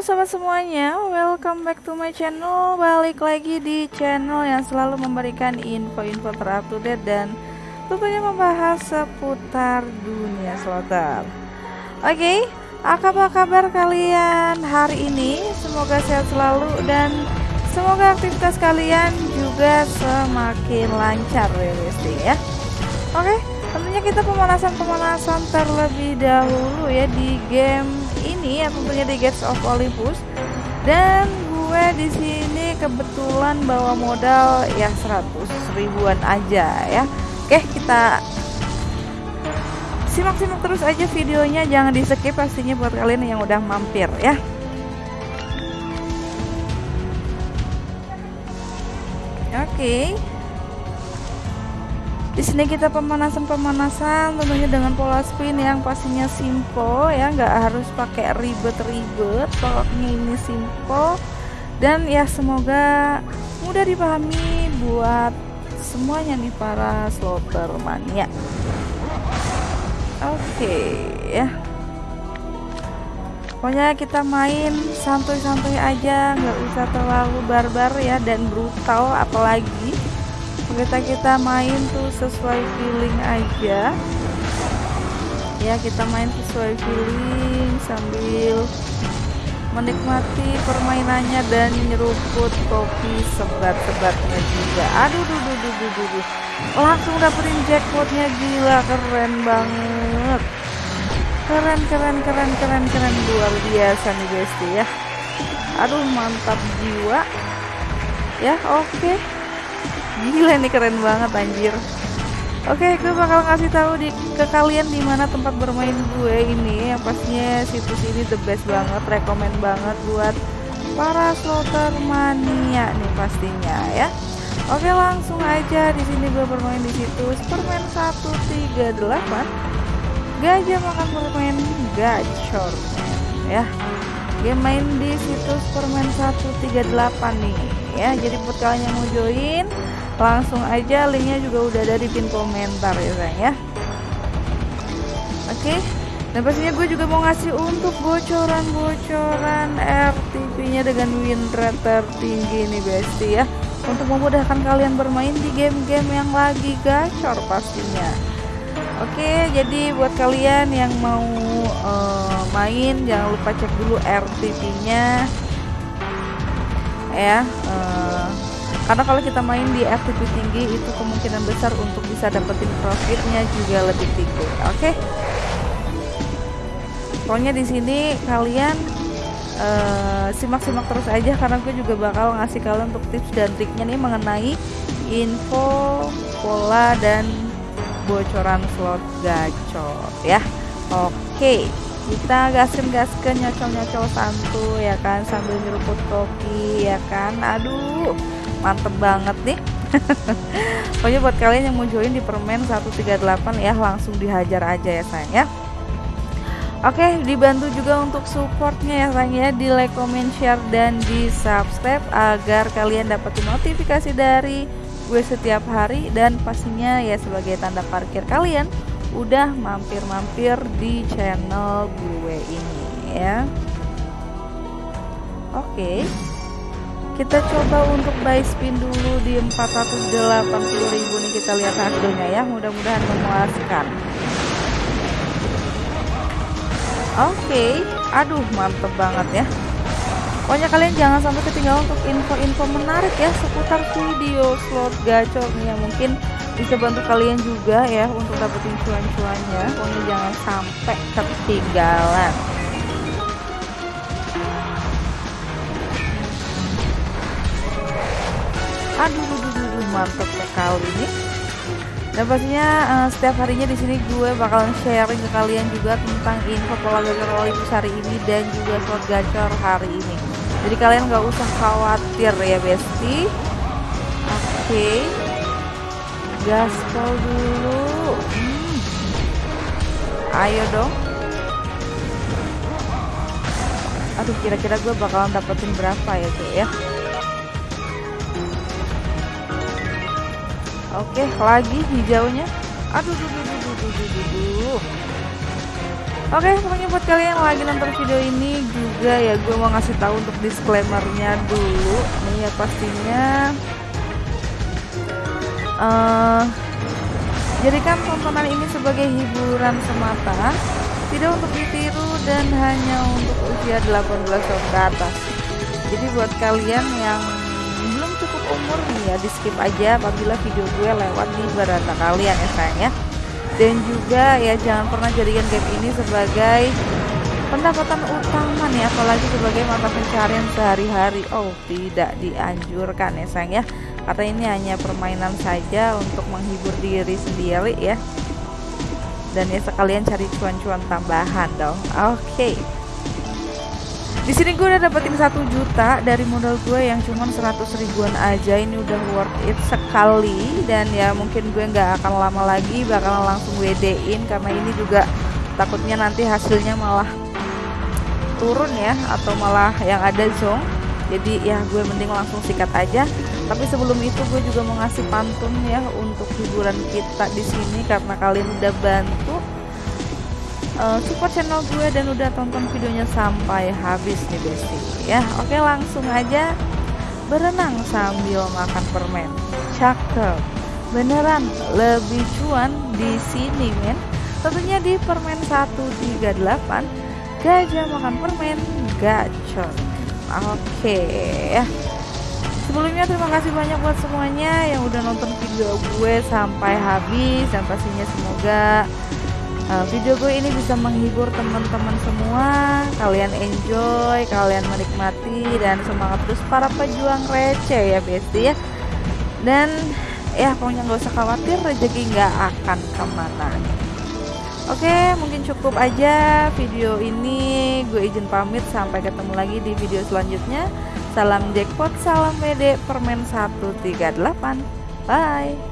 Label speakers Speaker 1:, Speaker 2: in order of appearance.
Speaker 1: sobat semuanya, welcome back to my channel. Balik lagi di channel yang selalu memberikan info-info terupdate dan tentunya membahas seputar dunia slotter Oke, okay, apa kabar kalian hari ini? Semoga sehat selalu dan semoga aktivitas kalian juga semakin lancar ya ya. Oke, okay, tentunya kita pemanasan-pemanasan terlebih dahulu ya di game ini yang tentunya di Gates of Olympus. Dan gue di sini kebetulan bawa modal ya 100 ribuan aja ya. Oke kita simak-simak terus aja videonya. Jangan di skip pastinya buat kalian yang udah mampir ya. Oke. okay. Di sini kita pemanasan-pemanasan tentunya dengan pola spin yang pastinya simple ya, nggak harus pakai ribet-ribet. Pokoknya ini simple dan ya semoga mudah dipahami buat semuanya nih para slotter mania. Oke okay, ya. Pokoknya kita main santuy-santuy aja, nggak usah terlalu barbar ya dan brutal apalagi kita kita main tuh sesuai feeling aja. Ya kita main sesuai feeling sambil menikmati permainannya dan nyeruput kopi sebat-sebatnya juga. Aduh duh duh duh duh duh langsung dapetin jackpotnya gila keren banget. Keren keren keren keren keren. Luar biasa nih besti ya. Aduh mantap jiwa. Ya oke. okay. Gila nih keren banget anjir. Oke, gue bakal ngasih tahu di ke kalian di mana tempat bermain gue ini. Yang pastinya situs ini the best banget, rekomend banget buat para slotter mania nih pastinya ya. Oke, langsung aja di sini gue bermain di situs permen 138. Gajah makan permen gacor ya. Game main di situs permen 138 nih ya. Jadi buat kalian yang mau join langsung aja linknya juga udah ada di pin komentar ya sayang ya. Oke. Dan pastinya gue juga mau ngasih untuk bocoran-bocoran RTP nya dengan win rate tertinggi nih besti ya. Untuk memudahkan kalian bermain di game-game yang lagi gacor pastinya. Oke, jadi buat kalian yang mau uh, main jangan lupa cek dulu RTP-nya ya. Uh, karena kalau kita main di FTP tinggi itu kemungkinan besar untuk bisa dapetin profitnya juga lebih tinggi. Oke? Okay? pokoknya di sini kalian eh, simak-simak uh, terus aja karena gue juga bakal ngasih kalian untuk tips dan triknya nih mengenai info pola dan bocoran slot gacor ya. Oke okay kita gasken gasken nyocol nyocol santu ya kan sambil nyeruput kopi ya kan. Aduh mantep banget nih. Pokoknya buat kalian yang mau join di permen 138 ya langsung dihajar aja ya sayang ya. Oke, dibantu juga untuk supportnya ya sayang ya. Di like, comment, share, dan di subscribe agar kalian dapetin notifikasi dari gue setiap hari. Dan pastinya ya sebagai tanda parkir kalian udah mampir-mampir di channel gue ini ya. Oke kita coba untuk buy spin dulu di 480.000 nih kita lihat hasilnya ya. Mudah-mudahan memuaskan. Oke. Okay. aduh mantep banget ya. Pokoknya kalian jangan sampai ketinggalan untuk info-info menarik ya seputar video slot gacor nih yang mungkin bisa bantu kalian juga ya untuk dapetin cuan-cuannya. Pokoknya jangan sampai ketinggalan aduh duh, duh, duh, mantap sekali nih dan pastinya uh, setiap harinya di sini gue bakalan sharing ke kalian juga tentang info pola gacor Olympus hari ini dan juga slot gacor hari ini. Jadi kalian nggak usah khawatir ya besti. Oke. Okay. gaspol dulu. Hmm. ayo dong. Aduh kira-kira gue bakalan dapetin berapa ya tuh ya Oke, lagi hijaunya. Aduh, duh, duh, duh, duh, duh, duh, duh. Oke, pokoknya buat kalian yang lagi nonton video ini juga ya gue mau ngasih tahu untuk disclaimernya dulu. Nih ya pastinya uh, jadikan tontonan ini sebagai hiburan semata, tidak untuk ditiru dan hanya untuk usia 18 tahun ke atas. Jadi buat kalian yang umur nih ya di skip aja apabila video gue lewat di beranda kalian ya sayang ya. Dan juga ya jangan pernah jadikan game ini sebagai pendapatan utama nih apalagi sebagai mata pencarian sehari-hari. Oh tidak dianjurkan ya sayang ya. Karena ini hanya permainan saja untuk menghibur diri sendiri ya. Dan ya sekalian cari cuan-cuan tambahan dong. Oke. okay. Di sini gue udah dapetin satu juta dari modal gue yang cuma 100 ribuan aja. Ini udah worth it sekali dan ya mungkin gue nggak akan lama lagi bakalan langsung WD-in karena ini juga takutnya nanti hasilnya malah turun ya atau malah yang ada zong. Jadi ya gue mending langsung sikat aja. Tapi sebelum itu gue juga mau ngasih pantun ya untuk hiburan kita di sini karena kalian udah bantu uh, support channel gue dan udah tonton videonya sampai habis nih Besti. Ya oke langsung aja. Berenang sambil makan permen. Cakep. Beneran lebih cuan di sini men. Tentunya di permen 138 gajah makan permen gacor. Oke ya. Sebelumnya terima kasih banyak buat semuanya yang udah nonton video gue sampai habis. Dan pastinya semoga uh, video gue ini bisa menghibur teman-teman semua. Kalian enjoy kalian menikmati dan semangat terus para pejuang receh ya besti ya. Dan ya pokoknya nggak usah khawatir rezeki nggak akan ke mana. Oke mungkin cukup aja video ini. Gue izin pamit sampai ketemu lagi di video selanjutnya. Salam jackpot salam WD permen 138 bye